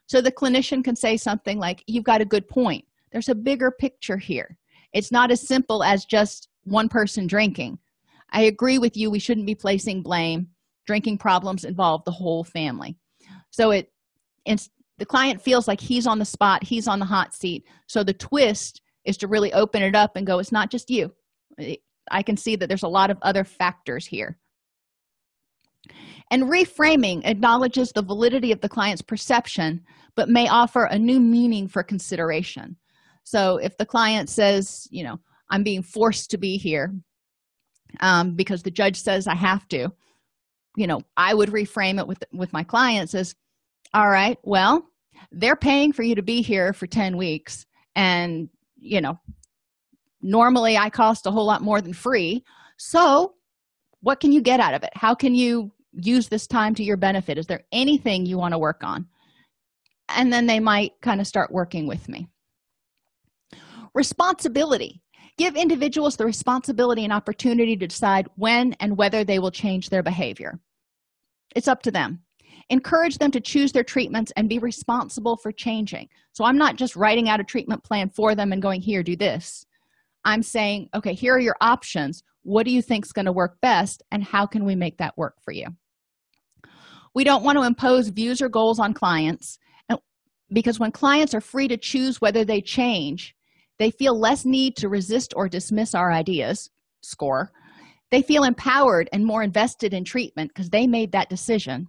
So the clinician can say something like you've got a good point. There's a bigger picture here. It's not as simple as just one person drinking. I agree with you. We shouldn't be placing blame. Drinking problems involve the whole family. So it the client feels like he's on the spot he's on the hot seat. So the twist is to really open it up and go it's not just you. I can see that there's a lot of other factors here. And reframing acknowledges the validity of the client's perception but may offer a new meaning for consideration. So if the client says you know i'm being forced to be here um, because the judge says i have to you know i would reframe it with with my clients as all right well they're paying for you to be here for 10 weeks and you know normally i cost a whole lot more than free. So what can you get out of it? How can you use this time to your benefit? Is there anything you want to work on? And then they might kind of start working with me. Responsibility. Give individuals the responsibility and opportunity to decide when and whether they will change their behavior. It's up to them encourage them to choose their treatments and be responsible for changing. So i'm not just writing out a treatment plan for them and going here do this. I'm saying okay here are your options. What do you think is going to work best and how can we make that work for you? We don't want to impose views or goals on clients because when clients are free to choose whether they change they feel less need to resist or dismiss our ideas score. They feel empowered and more invested in treatment because they made that decision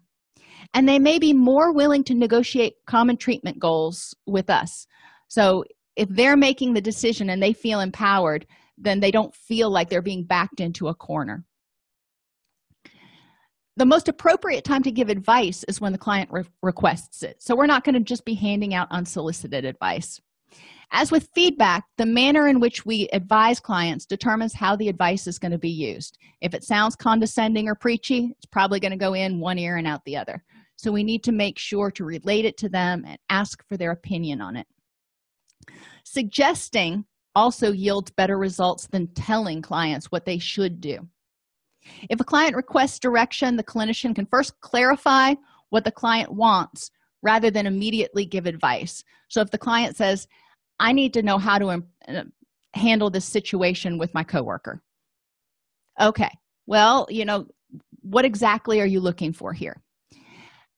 and they may be more willing to negotiate common treatment goals with us. So if they're making the decision and they feel empowered then they don't feel like they're being backed into a corner. The most appropriate time to give advice is when the client re requests it. So we're not going to just be handing out unsolicited advice. As with feedback the manner in which we advise clients determines how the advice is going to be used. If it sounds condescending or preachy it's probably going to go in one ear and out the other so we need to make sure to relate it to them and ask for their opinion on it. Suggesting also yields better results than telling clients what they should do. If a client requests direction the clinician can first clarify what the client wants rather than immediately give advice. So if the client says i need to know how to uh, handle this situation with my coworker. Okay well you know what exactly are you looking for here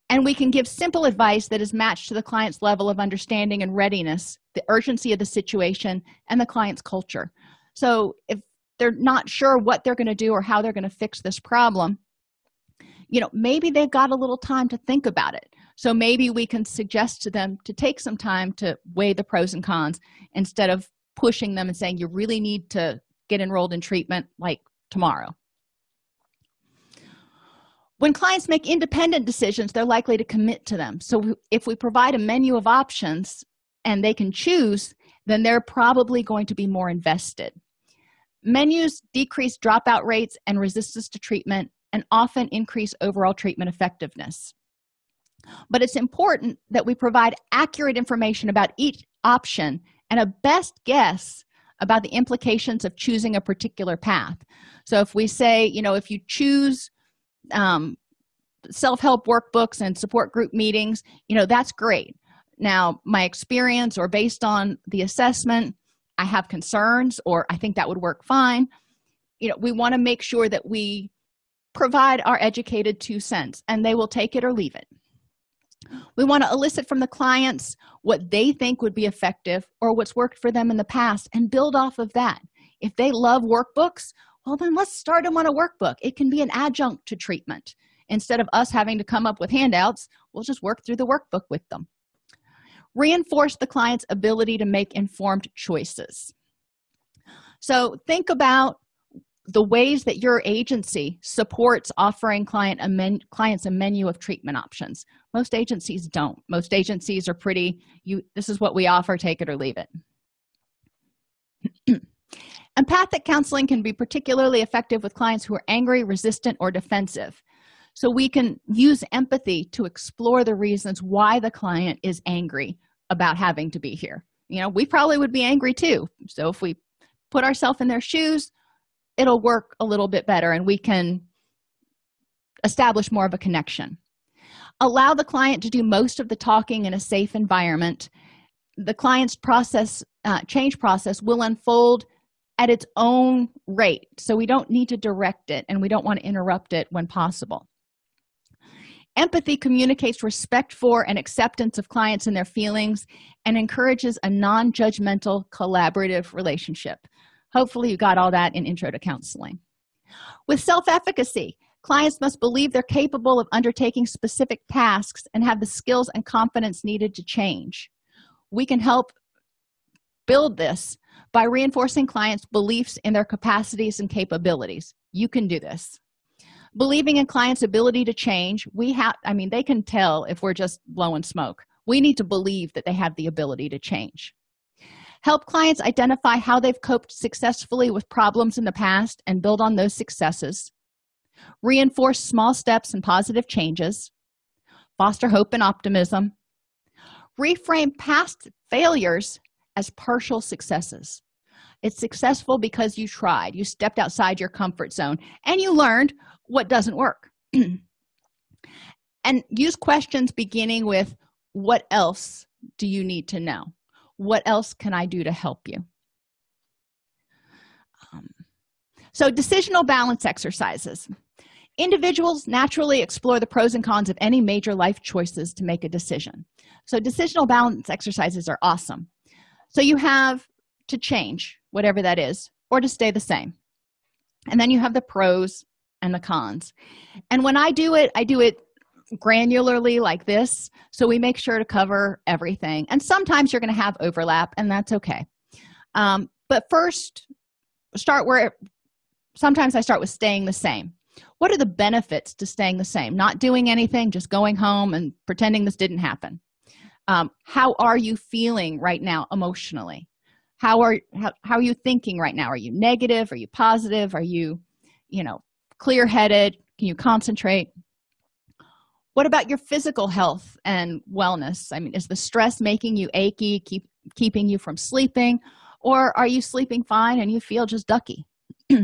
and we can give simple advice that is matched to the client's level of understanding and readiness the urgency of the situation and the client's culture. So if they're not sure what they're going to do or how they're going to fix this problem you know maybe they've got a little time to think about it. So maybe we can suggest to them to take some time to weigh the pros and cons instead of pushing them and saying you really need to get enrolled in treatment like tomorrow when clients make independent decisions they're likely to commit to them. So if we provide a menu of options and they can choose then they're probably going to be more invested. Menus decrease dropout rates and resistance to treatment and often increase overall treatment effectiveness. But it's important that we provide accurate information about each option and a best guess about the implications of choosing a particular path. So if we say you know if you choose um, self-help workbooks and support group meetings you know that's great. Now my experience or based on the assessment i have concerns or i think that would work fine. You know we want to make sure that we provide our educated two cents and they will take it or leave it. We want to elicit from the clients what they think would be effective or what's worked for them in the past and build off of that. If they love workbooks well then let's start them on a workbook. It can be an adjunct to treatment. Instead of us having to come up with handouts we'll just work through the workbook with them. Reinforce the client's ability to make informed choices. So think about the ways that your agency supports offering client a men, clients a menu of treatment options. Most agencies don't. Most agencies are pretty you this is what we offer take it or leave it empathic counseling can be particularly effective with clients who are angry resistant or defensive. So we can use empathy to explore the reasons why the client is angry about having to be here. You know we probably would be angry too. So if we put ourselves in their shoes it'll work a little bit better and we can establish more of a connection. Allow the client to do most of the talking in a safe environment. The client's process uh, change process will unfold at its own rate. So we don't need to direct it and we don't want to interrupt it when possible. Empathy communicates respect for and acceptance of clients and their feelings and encourages a non-judgmental collaborative relationship. Hopefully you got all that in intro to counseling. With self-efficacy clients must believe they're capable of undertaking specific tasks and have the skills and confidence needed to change. We can help build this by reinforcing clients beliefs in their capacities and capabilities. You can do this. Believing in clients ability to change we have i mean they can tell if we're just blowing smoke. We need to believe that they have the ability to change. Help clients identify how they've coped successfully with problems in the past and build on those successes. Reinforce small steps and positive changes. Foster hope and optimism. Reframe past failures as partial successes. It's successful because you tried you stepped outside your comfort zone and you learned what doesn't work. And use questions beginning with what else do you need to know? What else can i do to help you? Um, so decisional balance exercises. Individuals naturally explore the pros and cons of any major life choices to make a decision. So decisional balance exercises are awesome so you have to change whatever that is or to stay the same. And then you have the pros and the cons. And when i do it i do it granularly like this. So we make sure to cover everything. And sometimes you're going to have overlap and that's okay. Um, but first start where sometimes i start with staying the same. What are the benefits to staying the same? Not doing anything just going home and pretending this didn't happen um, how are you feeling right now emotionally? How are how, how are you thinking right now? Are you negative? Are you positive? Are you you know clear-headed? Can you concentrate? What about your physical health and wellness? I mean is the stress making you achy keep keeping you from sleeping or are you sleeping fine and you feel just ducky?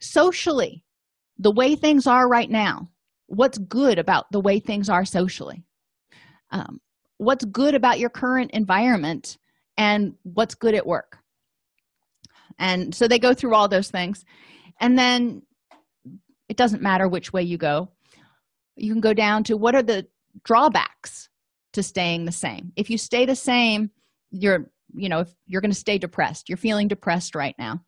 Socially the way things are right now what's good about the way things are socially? Um, what's good about your current environment and what's good at work. And so they go through all those things. And then it doesn't matter which way you go. You can go down to what are the drawbacks to staying the same. If you stay the same you're you know if you're going to stay depressed. You're feeling depressed right now.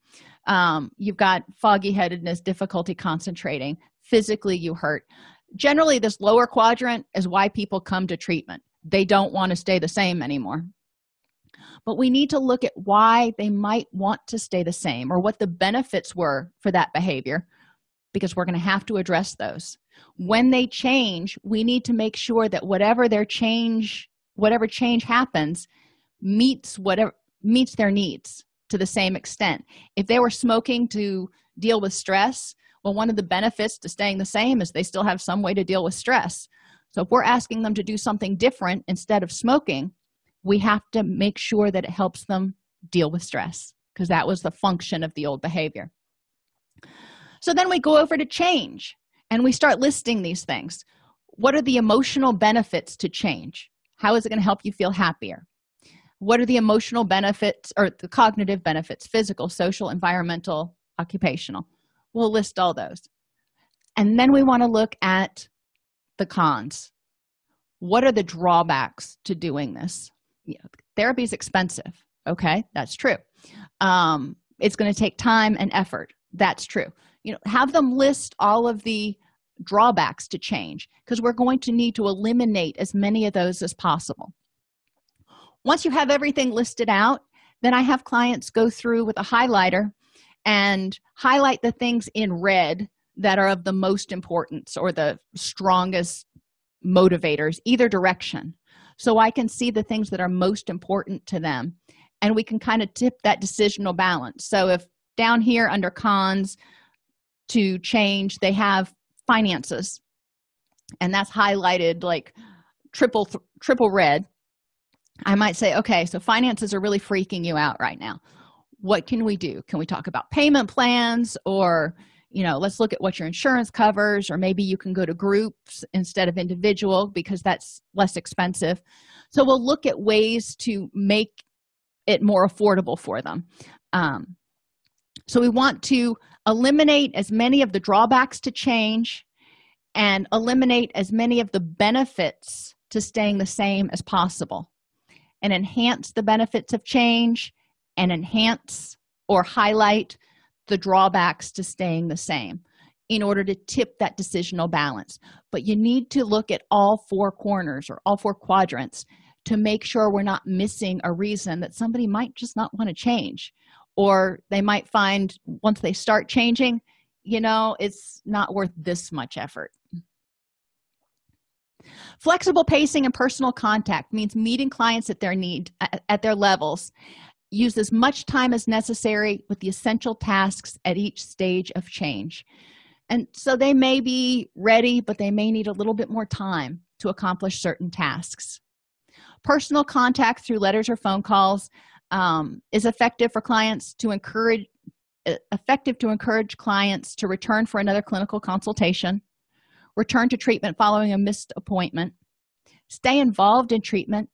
Um, you've got foggy headedness difficulty concentrating. Physically you hurt. Generally this lower quadrant is why people come to treatment they don't want to stay the same anymore. But we need to look at why they might want to stay the same or what the benefits were for that behavior because we're going to have to address those. When they change we need to make sure that whatever their change whatever change happens meets whatever meets their needs to the same extent. If they were smoking to deal with stress well one of the benefits to staying the same is they still have some way to deal with stress so if we're asking them to do something different instead of smoking we have to make sure that it helps them deal with stress because that was the function of the old behavior. So then we go over to change and we start listing these things. What are the emotional benefits to change? How is it going to help you feel happier? What are the emotional benefits or the cognitive benefits physical social environmental occupational? We'll list all those. And then we want to look at the cons. What are the drawbacks to doing this? Therapy is expensive okay? That's true. Um, it's going to take time and effort. That's true. You know have them list all of the drawbacks to change because we're going to need to eliminate as many of those as possible. Once you have everything listed out then i have clients go through with a highlighter and highlight the things in red that are of the most importance or the strongest motivators either direction. So i can see the things that are most important to them and we can kind of tip that decisional balance. So if down here under cons to change they have finances and that's highlighted like triple triple red i might say okay so finances are really freaking you out right now. What can we do? Can we talk about payment plans or you know let's look at what your insurance covers or maybe you can go to groups instead of individual because that's less expensive. So we'll look at ways to make it more affordable for them. Um, so we want to eliminate as many of the drawbacks to change and eliminate as many of the benefits to staying the same as possible and enhance the benefits of change and enhance or highlight the drawbacks to staying the same in order to tip that decisional balance. But you need to look at all four corners or all four quadrants to make sure we're not missing a reason that somebody might just not want to change or they might find once they start changing you know it's not worth this much effort. Flexible pacing and personal contact means meeting clients at their need at their levels use as much time as necessary with the essential tasks at each stage of change. And so they may be ready but they may need a little bit more time to accomplish certain tasks. Personal contact through letters or phone calls um, is effective for clients to encourage effective to encourage clients to return for another clinical consultation return to treatment following a missed appointment stay involved in treatment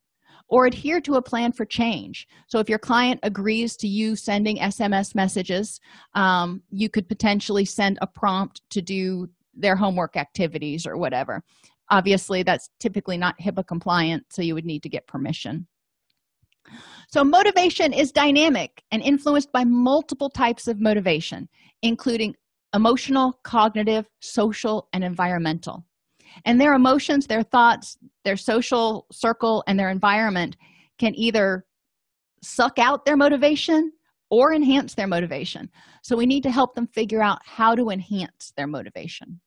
or adhere to a plan for change. So if your client agrees to you sending sms messages um, you could potentially send a prompt to do their homework activities or whatever. Obviously that's typically not hipaa compliant so you would need to get permission. So motivation is dynamic and influenced by multiple types of motivation including emotional cognitive social and environmental and their emotions their thoughts their social circle and their environment can either suck out their motivation or enhance their motivation. So we need to help them figure out how to enhance their motivation.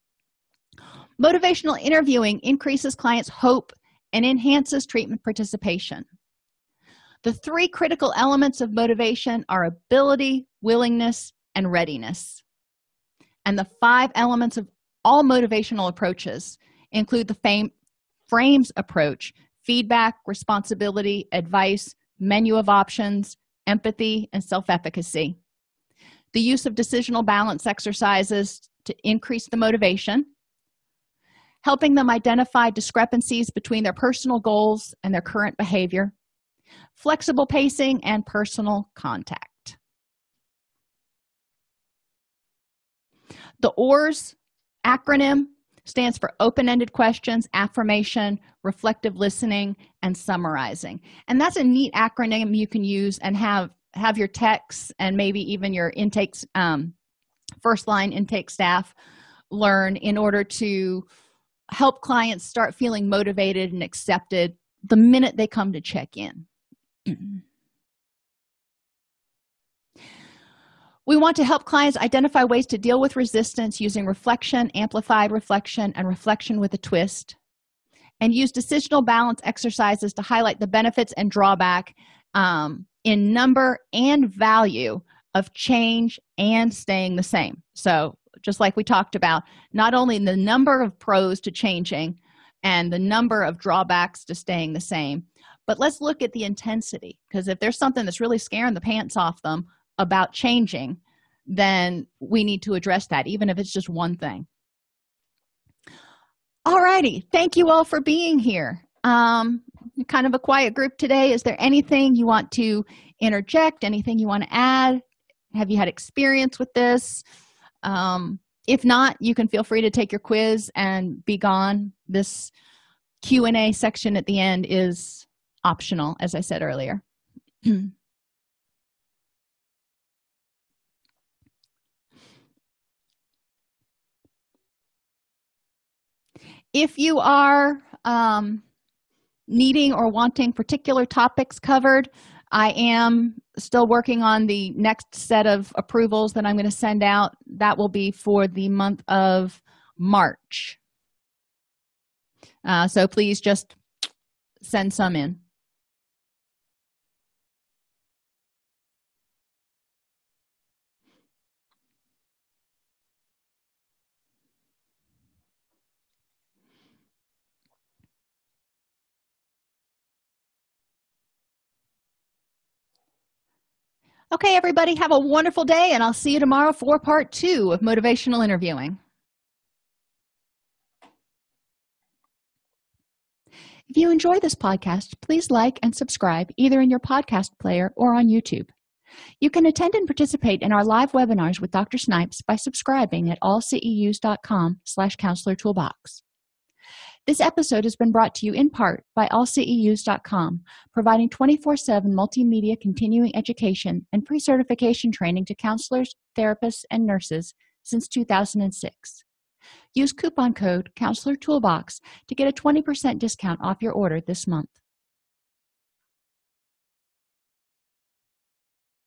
Motivational interviewing increases clients hope and enhances treatment participation. The three critical elements of motivation are ability willingness and readiness. And the five elements of all motivational approaches include the fame, frames approach feedback responsibility advice menu of options empathy and self-efficacy. The use of decisional balance exercises to increase the motivation helping them identify discrepancies between their personal goals and their current behavior flexible pacing and personal contact. The oars acronym stands for open-ended questions affirmation reflective listening and summarizing. And that's a neat acronym you can use and have have your texts and maybe even your intakes um, first line intake staff learn in order to help clients start feeling motivated and accepted the minute they come to check in we want to help clients identify ways to deal with resistance using reflection amplified reflection and reflection with a twist and use decisional balance exercises to highlight the benefits and drawback um, in number and value of change and staying the same. So just like we talked about not only the number of pros to changing and the number of drawbacks to staying the same but let's look at the intensity because if there's something that's really scaring the pants off them about changing then we need to address that even if it's just one thing. All righty. Thank you all for being here. Um kind of a quiet group today. Is there anything you want to interject? Anything you want to add? Have you had experience with this? Um, if not you can feel free to take your quiz and be gone. This q and a section at the end is optional as i said earlier if you are um, needing or wanting particular topics covered i am still working on the next set of approvals that i'm going to send out. That will be for the month of march. Uh, so please just send some in okay everybody have a wonderful day and i'll see you tomorrow for part two of motivational interviewing. If you enjoy this podcast please like and subscribe either in your podcast player or on youtube. You can attend and participate in our live webinars with dr snipes by subscribing at allceus.com slash counselor toolbox this episode has been brought to you in part by allceus.com, providing 24-7 multimedia continuing education and pre-certification training to counselors, therapists, and nurses since 2006 use coupon code counselor toolbox to get a 20% discount off your order this month